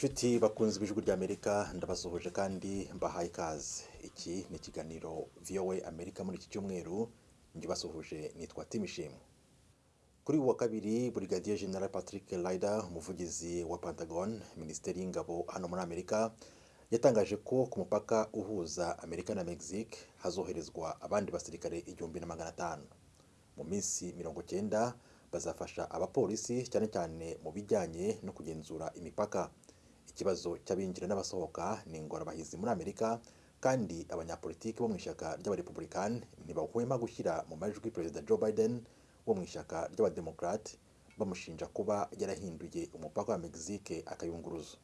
nshuti bakunze ibijwi ry'amerika ndabasuhuje kandi mbahaye ikaze. Iki ni ikiganiro voa amerika muri iki cyumweru njye basuhuje nitwa timishimwe kuri uyu wa kabiri burigadiye general patrick ryder umuvugizi wa pentagon minisiteri y'ingabo hano muri amerika yatangaje ko ku mupaka uhuza amerika na mexique hazoherezwa abandi basirikare igihumbi na magana atanu. Mu minsi mirongo cyenda bazafasha abapolisi cyane cyane mu bijyanye no kugenzura imipaka. Ikibazo cy'abinjira n'abasohoka ni ingorabahizi muri amerika kandi abanyapolitiki bo mu ishyaka ry'abarepublikani ntibahwema gushyira mu majwi perezida joe biden wo mu ishyaka ry'abademokarate bamushinja kuba yarahinduye umupaka wa mexique akayunguruzo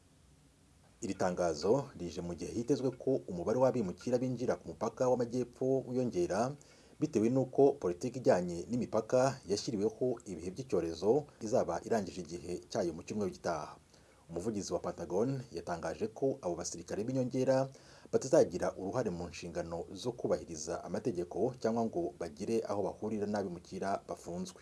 iri tangazo rije mu gihe hitezwe ko umubare w'abimukira binjira ku mupaka w'amajyepfo wiyongera bitewe n'uko politiki ijyanye n'imipaka yashyiriweho ibihe by'icyorezo izaba irangije igihe cyayo mu cyumweru gitaha. Umuvugizi wa pentagon yatangaje ko abo basirikare b'inyongera batazagira uruhare mu nshingano zo kubahiriza amategeko cyangwa ngo bagire aho bahurira n'abimukira bafunzwe.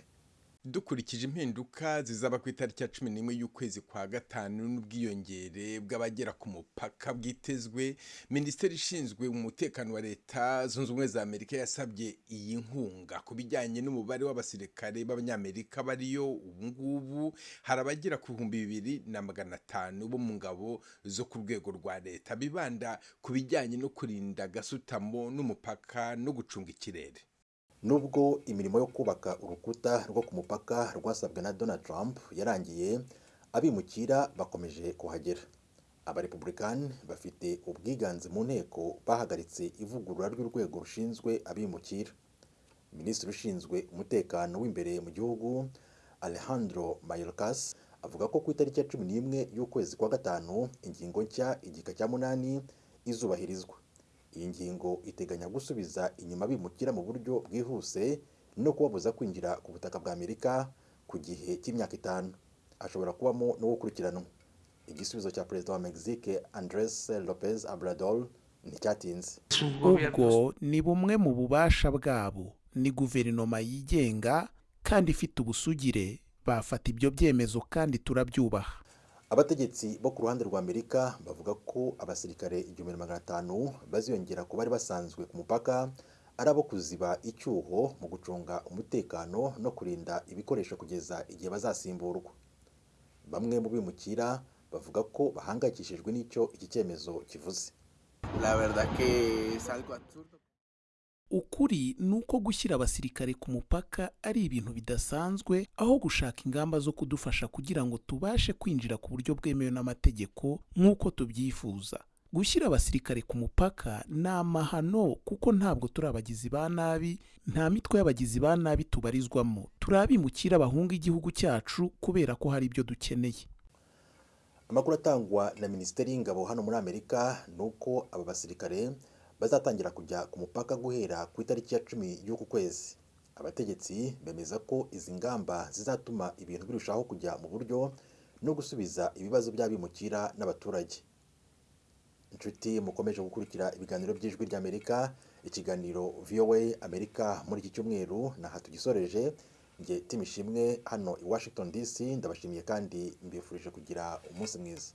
Dukurikije impinduka zizaba ku itariki ya cumi n'imwe y'ukwezi kwa gatanu n'ubwiyongere bw'abagera ku mupaka bwitezwe minisiteri ishinzwe umutekano wa leta zunze ubumwe za amerika yasabye iyi nkunga. Ku bijyanye n'umubare w'abasirikare b'abanyamerika bariyo ubu ngubu hari abagera ku bihumbi bibiri na magana atanu bo mu ngabo zo ku rwego rwa leta bibanda ku bijyanye no kurinda gasutamo n'umupaka no gucunga ikirere. Nubwo imirimo yo kubaka urukuta rwo ku mupaka rwasabwe na donald trump yarangiye abimukira bakomeje kuhagera. Abarepublikani bafite ubwiganze mu nteko bahagaritse ivugurura ry'urwego rushinzwe abimukira. Minisitiri ushinzwe umutekano w'imbere mu gihugu alejandro mayorkas avuga ko ku itariki ya cumi n'imwe y'ukwezi kwa gatanu ingingo nshya igika cya munani izubahirizwa. Iyi ngingo iteganya gusubiza inyuma bimukira mu buryo bwihuse no kubabuza kwinjira ku butaka bwa amerika ku gihe cy'imyaka itanu. Ashobora kubamo no gukurikiranwa igisubizo cya perezida wa mexique andres lopez obrador nticyatinze ubwo ni bumwe mu bubasha bwabo. Ni guverinoma yigenga kandi ifite ubusugire. Bafata ibyo byemezo kandi turabyubaha abategetsi bo ku ruhande rwa amerika bavuga ko abasirikare igihumbi na magana atanu baziyongera ku bari basanzwe ku mupaka ari abo kuziba icyuho mu gucunga umutekano no kurinda ibikoresho kugeza igihe bazasimburwa. Bamwe mu bimukira bavuga ko bahangayikishijwe n'icyo iki cyemezo kivuze. Ukuri ni uko gushyira abasirikare ku mupaka ari ibintu bidasanzwe aho gushaka ingamba zo kudufasha kugira ngo tubashe kwinjira ku buryo bwemewe n'amategeko nk'uko tubyifuza. Gushyira abasirikare ku mupaka ni amahano kuko ntabwo turi abagizi ba nabi nta mitwe y'abagizi ba nabi tubarizwamo. Turi abimukira bahunga igihugu cyacu kubera ko hari ibyo dukeneye. Amakuru atangwa na minisiteri y'ingabo hano muri amerika ni uko aba basirikare bazatangira kujya ku mupaka guhera ku itariki ya cumi y'uku kwezi. Abategetsi bemeza ko izi ngamba zizatuma ibintu birushaho kujya mu buryo no gusubiza ibibazo by'abimukira n'abaturage. Inshuti mukomeje gukurikira ibiganiro by'ijwi ry'amerika ikiganiro voa amerika muri iki cyumweru naha tugisoreje. Nge timishimwe hano i washington dc ndabashimiye kandi mbifurije kugira umunsi mwiza.